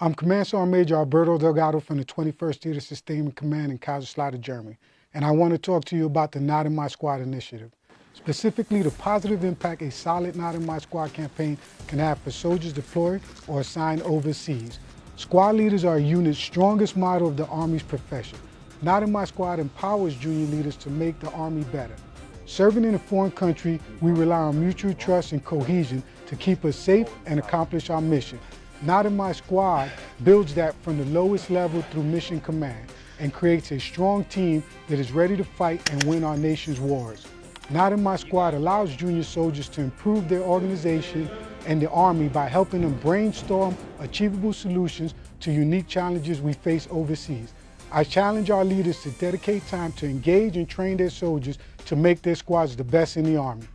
I'm Command Sergeant Major Alberto Delgado from the 21st Theater Sustainment Command in Kaiserslautern, Germany, and I want to talk to you about the Not in My Squad initiative. Specifically, the positive impact a solid Not in My Squad campaign can have for soldiers deployed or assigned overseas. Squad leaders are a unit's strongest model of the Army's profession. Not in My Squad empowers junior leaders to make the Army better. Serving in a foreign country, we rely on mutual trust and cohesion to keep us safe and accomplish our mission. Not in My Squad builds that from the lowest level through mission command and creates a strong team that is ready to fight and win our nation's wars. Not in My Squad allows junior soldiers to improve their organization and the Army by helping them brainstorm achievable solutions to unique challenges we face overseas. I challenge our leaders to dedicate time to engage and train their soldiers to make their squads the best in the Army.